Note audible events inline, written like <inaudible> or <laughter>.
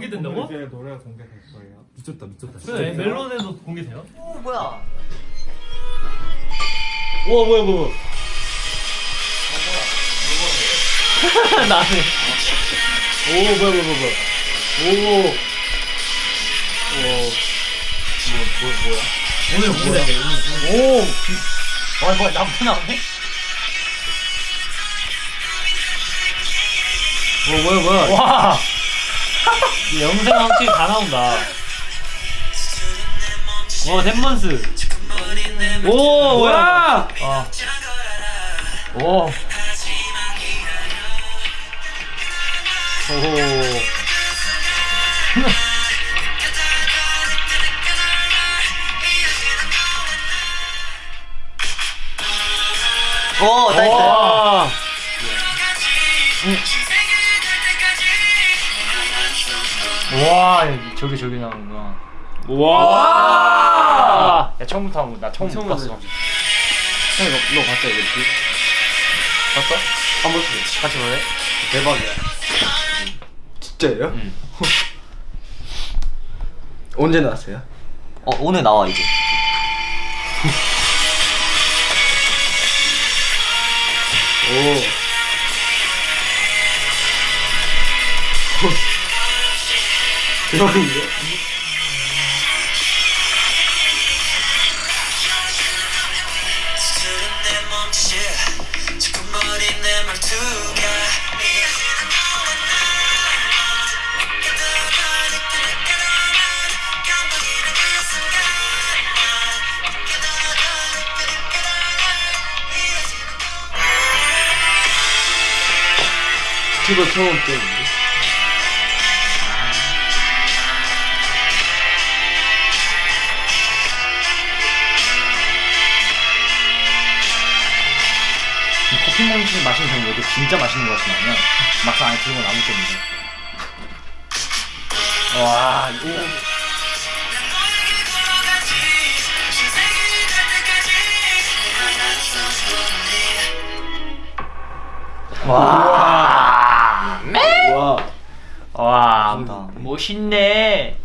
공개된다고? 이제 노래가 공개될 거예요. 미쳤다 미쳤다 네, 멜론에도 공개돼요? 오 뭐야? 우와 뭐야 뭐야 <laughs> 나는 오 뭐야 뭐야 뭐야 뭐야 오뭐 뭐야? 오늘 공개돼 오. 와 뭐야 나부터 나오네? 뭐 뭐야 뭐야 와 영상 확실히 다 나온다. 와 댄먼스. 오 뭐야? 아. 오. 오호. oh nice. 와 와, 저기 저기 나오는구나. 와! 야, 처음부터 한번 나 처음 못 봤어. 형 이거 이거 봤어 이거 봤어? 한 번씩 같이 볼래? 대박이야 진짜예요? 응. <laughs> 언제 나왔어요? 어 오늘 나와 이제. <laughs> 오 대박인데? 유튜브 처음 때 몬치 마시는 정도도 진짜 맛있는 것 같이 나오면 막상 안에 들어온 아무 게 없는데. 와, 이거. 와, 와 와, 감사합니다. 멋있네.